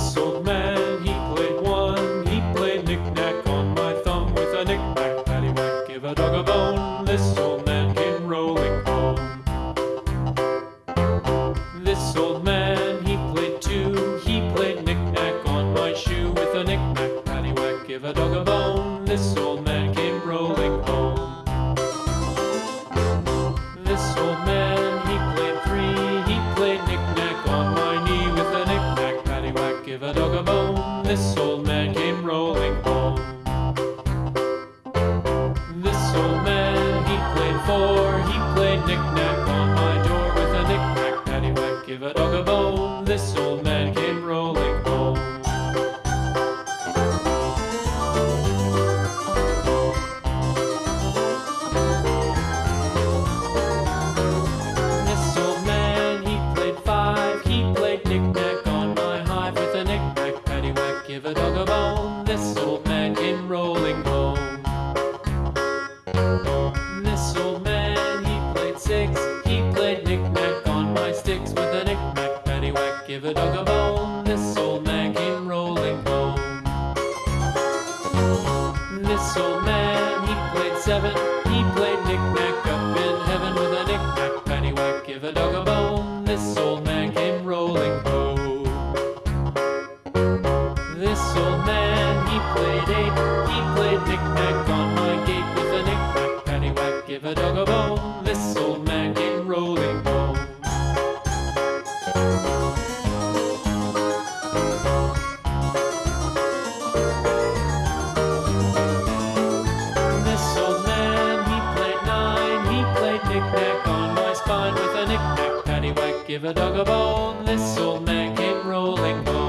this old man, he played one. He played knick-knack on my thumb with a knick-knack, paddywhack, give a dog a bone. This old man came rolling home. This old man, he played two. He played knick-knack on my shoe with a knick-knack, paddywhack, give a dog a bone. This old This old man came rolling home. This old man he played four, he played knick-knack on my door with a knick-knack paddywhack. Give a dog a bone. This old man, he played seven. He played knick-knack up in heaven with a knick-knack, paddywhack, give a dog a bone. This old man came rolling home. This old man, he played eight. He played knick-knack on my knick-knack on my spine with a knick-knack, paddywhack, give a dog a bone. This old man came rolling home.